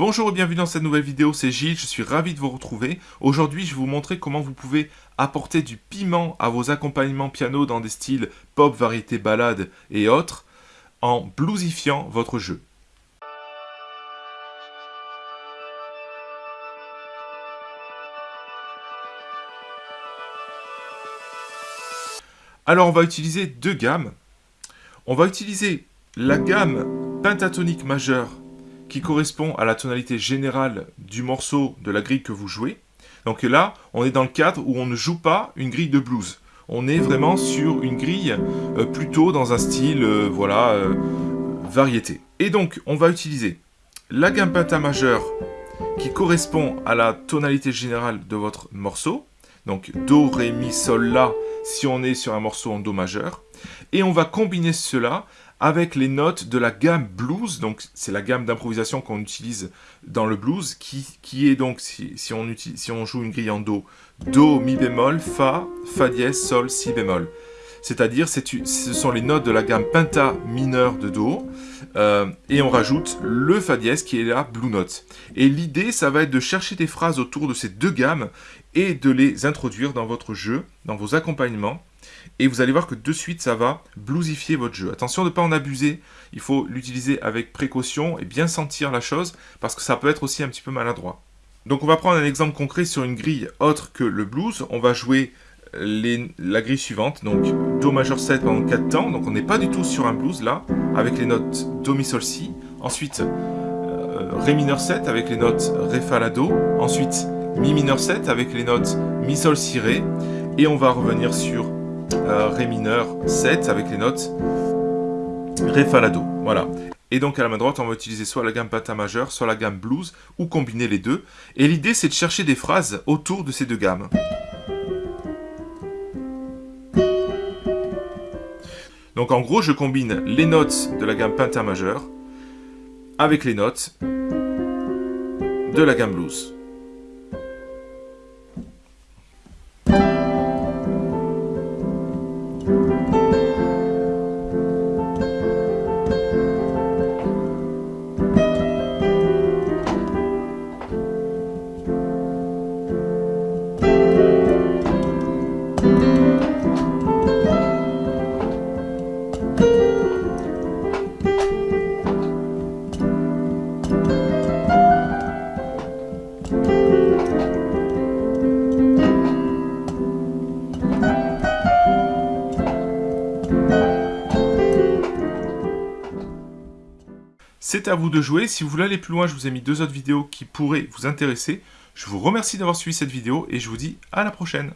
Bonjour et bienvenue dans cette nouvelle vidéo, c'est Gilles, je suis ravi de vous retrouver. Aujourd'hui, je vais vous montrer comment vous pouvez apporter du piment à vos accompagnements piano dans des styles pop, variété, ballade et autres, en bluesifiant votre jeu. Alors, on va utiliser deux gammes. On va utiliser la gamme pentatonique majeure qui correspond à la tonalité générale du morceau de la grille que vous jouez. Donc là, on est dans le cadre où on ne joue pas une grille de blues. On est vraiment sur une grille euh, plutôt dans un style, euh, voilà, euh, variété. Et donc, on va utiliser la gamme majeure qui correspond à la tonalité générale de votre morceau. Donc Do, Ré, Mi, Sol, La, si on est sur un morceau en Do majeur. Et on va combiner cela avec les notes de la gamme blues, donc c'est la gamme d'improvisation qu'on utilise dans le blues, qui, est donc, si on joue une grille en Do, Do, Mi bémol, Fa, Fa dièse, Sol, Si bémol. C'est-à-dire, ce sont les notes de la gamme penta mineure de Do, euh, et on rajoute le Fa dièse qui est la Blue Note. Et l'idée, ça va être de chercher des phrases autour de ces deux gammes et de les introduire dans votre jeu, dans vos accompagnements, et vous allez voir que de suite, ça va bluesifier votre jeu. Attention de ne pas en abuser, il faut l'utiliser avec précaution et bien sentir la chose, parce que ça peut être aussi un petit peu maladroit. Donc on va prendre un exemple concret sur une grille autre que le blues. On va jouer la grille suivante, donc Do majeur 7 pendant 4 temps, donc on n'est pas du tout sur un blues là, avec les notes Do, Mi, Sol, Si. Ensuite, euh, Ré mineur 7 avec les notes Ré, Fa, La, Do. Ensuite, Mi mineur 7 avec les notes Mi, Sol, Si, Ré. Et on va revenir sur Ré mineur 7 avec les notes Ré, Fa, Do. Voilà. Et donc à la main droite, on va utiliser soit la gamme penta majeure, soit la gamme blues, ou combiner les deux. Et l'idée, c'est de chercher des phrases autour de ces deux gammes. Donc en gros, je combine les notes de la gamme penta majeure avec les notes de la gamme blues. Bye. C'est à vous de jouer. Si vous voulez aller plus loin, je vous ai mis deux autres vidéos qui pourraient vous intéresser. Je vous remercie d'avoir suivi cette vidéo et je vous dis à la prochaine.